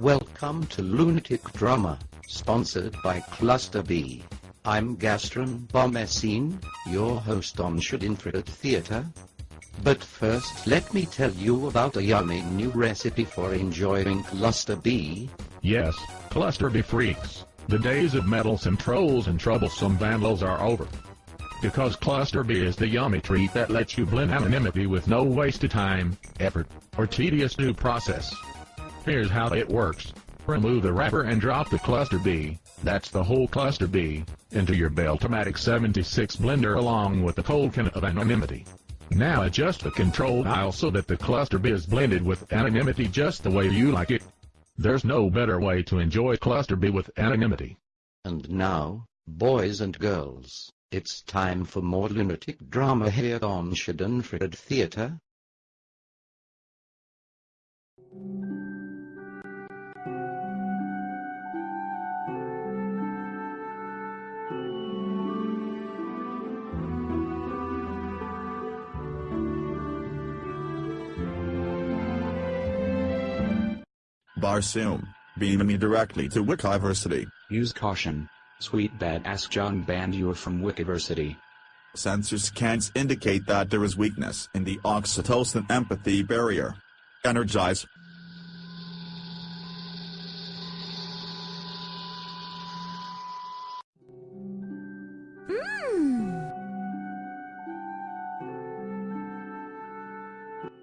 Welcome to Lunatic Drama, sponsored by Cluster B. I'm Gastron Bomessine, your host on Should Schadenfreude Theatre. But first let me tell you about a yummy new recipe for enjoying Cluster B. Yes, Cluster B freaks. The days of meddlesome trolls and troublesome vandals are over. Because Cluster B is the yummy treat that lets you blend anonymity with no waste of time, effort, or tedious new process. Here's how it works. Remove the wrapper and drop the Cluster B, that's the whole Cluster B, into your Beltomatic 76 blender along with the cold can of anonymity. Now adjust the control dial so that the Cluster B is blended with anonymity just the way you like it. There's no better way to enjoy Cluster B with anonymity. And now, boys and girls, it's time for more lunatic drama here on Schadenfreude Theatre. Barsoom, beam me directly to Wikiversity. Use caution. Sweet badass John banned you from Wikiversity. Sensor scans indicate that there is weakness in the oxytocin empathy barrier. Energize. Hmm.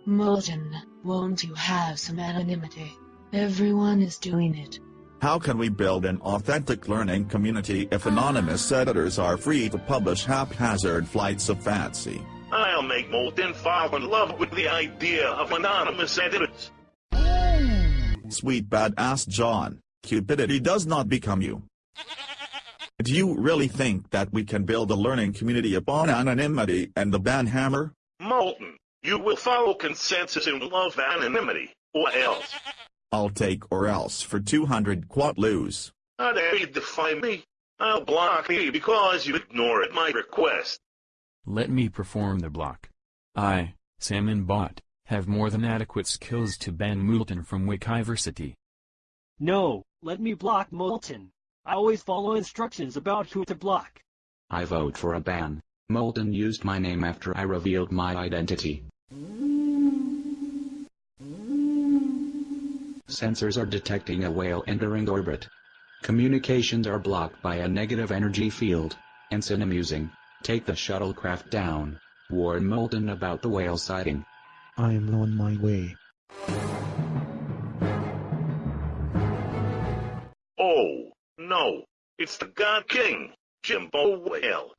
Moulton, won't you have some anonymity? Everyone is doing it. How can we build an authentic learning community if anonymous editors are free to publish haphazard flights of fancy? I'll make Moulton fall in love with the idea of anonymous editors. Sweet badass John, cupidity does not become you. Do you really think that we can build a learning community upon anonymity and the banhammer? Moulton, you will follow consensus and love anonymity, or else. I'll take or else for 200 quatloos. How dare you defy me? I'll block you because you ignored my request. Let me perform the block. I, Salmon Bot, have more than adequate skills to ban Moulton from Wikiversity. No, let me block Moulton. I always follow instructions about who to block. I vote for a ban. Moulton used my name after I revealed my identity. Sensors are detecting a whale entering orbit. Communications are blocked by a negative energy field. Ensign amusing. Take the shuttlecraft down. Warn Moulton about the whale sighting. I'm on my way. Oh, no. It's the God King, Jimbo Whale.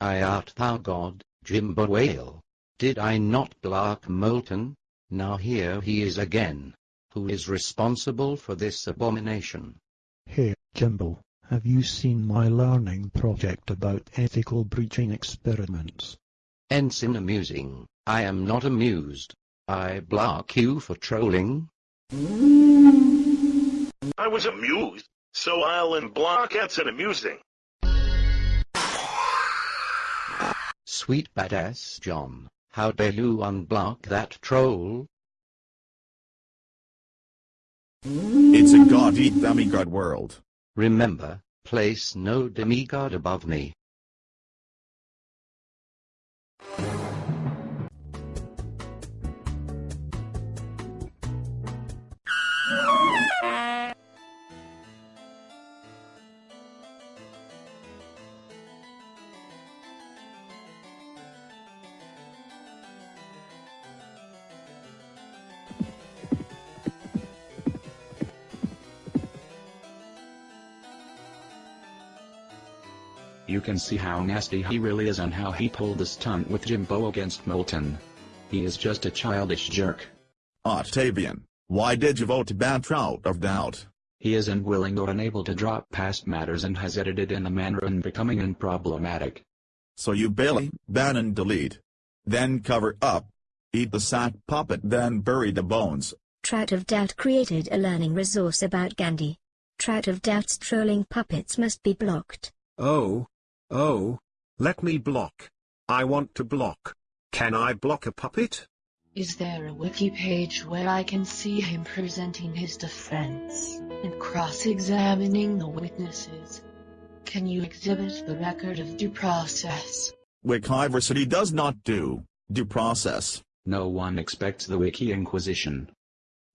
I art thou God, Jimbo Whale. Did I not block Moulton? Now here he is again. Who is responsible for this abomination? Hey, Jimbo, have you seen my learning project about ethical breaching experiments? Ensign amusing. I am not amused. I block you for trolling. I was amused, so I'll unblock Ensign amusing. Sweet badass John, how dare you unblock that troll? It's a god-eat demigod world. Remember, place no demigod above me. You can see how nasty he really is and how he pulled the stunt with Jimbo against Moulton. He is just a childish jerk. Octavian, why did you vote to ban out of doubt? He is unwilling or unable to drop past matters and has edited in a manner unbecoming and problematic. So you Bailey, ban and delete. Then cover up. Eat the sack puppet then bury the bones. Trout of Doubt created a learning resource about Gandhi. Trout of Doubt's trolling puppets must be blocked. Oh. Oh. Let me block. I want to block. Can I block a puppet? Is there a wiki page where I can see him presenting his defense and cross-examining the witnesses? Can you exhibit the record of due process? Wikiversity does not do due process. No one expects the Wiki Inquisition.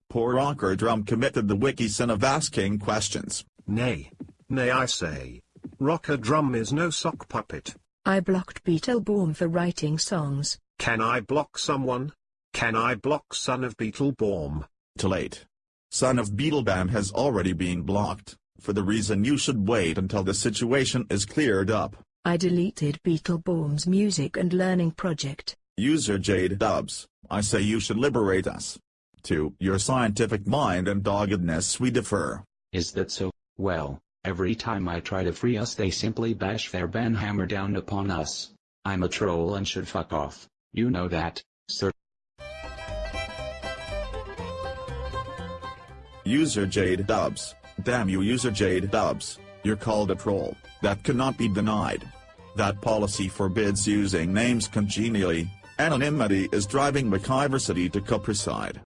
Poor Rocker Drum committed the wiki sin of asking questions. Nay. Nay I say. Rocker Drum is no sock puppet. I blocked Beetleborn for writing songs. Can I block someone? Can I block Son of Beetleborn? Too late. Son of Beetlebam has already been blocked, for the reason you should wait until the situation is cleared up. I deleted Beetleborn's music and learning project. User Jade Dubs, I say you should liberate us. To your scientific mind and doggedness we defer. Is that so? Well, every time I try to free us they simply bash their banhammer down upon us. I'm a troll and should fuck off. You know that, sir. User Jade Dubs, damn you User Jade Dubs, you're called a troll, that cannot be denied. That policy forbids using names congenially, anonymity is driving Wikiversity to copricide.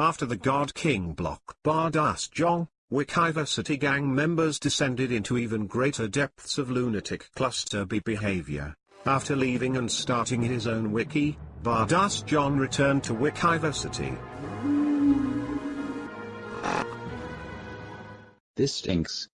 After the God King block Bardas Jong, Wikiversity gang members descended into even greater depths of lunatic cluster B behavior. After leaving and starting his own wiki, Bardas John returned to Wikiversity. This stinks.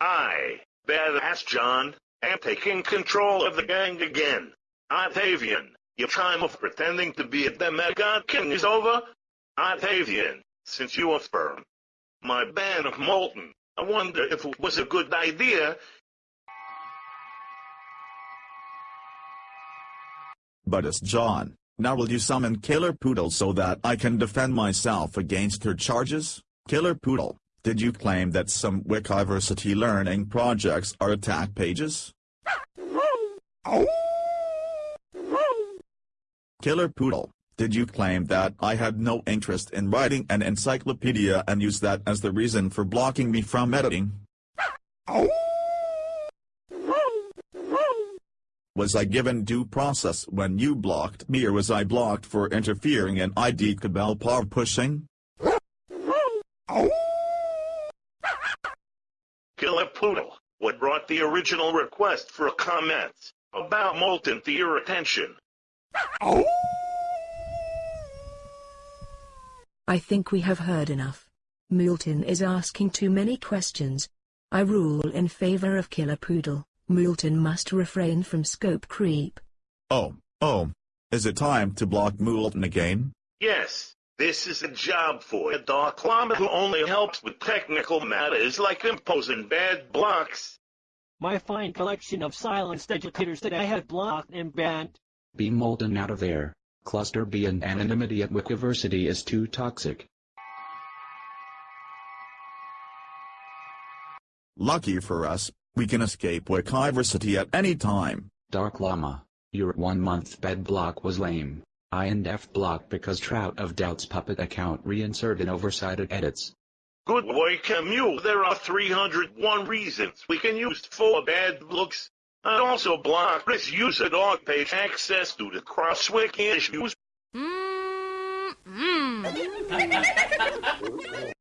I, Badass John, am taking control of the gang again. I'm Octavian, your time of pretending to be a demigod king is over. Octavian, since you are firm, my ban of Moulton, I wonder if it was a good idea. But it's John, now will you summon Killer Poodle so that I can defend myself against her charges? Killer Poodle, did you claim that some Wikiversity learning projects are attack pages? Oh. Killer Poodle, did you claim that I had no interest in writing an encyclopedia and use that as the reason for blocking me from editing? Was I given due process when you blocked me or was I blocked for interfering in ID cabal power pushing? Killer Poodle, what brought the original request for a comment about Moulton to your attention? I think we have heard enough. Moulton is asking too many questions. I rule in favor of Killer Poodle. Moulton must refrain from scope creep. Oh, oh. Is it time to block Moulton again? Yes, this is a job for a Dark Llama who only helps with technical matters like imposing bad blocks. My fine collection of silenced educators that I have blocked and banned. Be Moulton out of there. Cluster B and anonymity at Wikiversity is too toxic. Lucky for us, we can escape Wikiversity at any time. Dark Llama, your one-month bed block was lame. I and F blocked because Trout of Doubt's puppet account reinserted oversighted edits. Good boy Camus, there are 301 reasons we can use for bad looks. And also block this user dog page access due to the crosswiki issues. Mm, mm.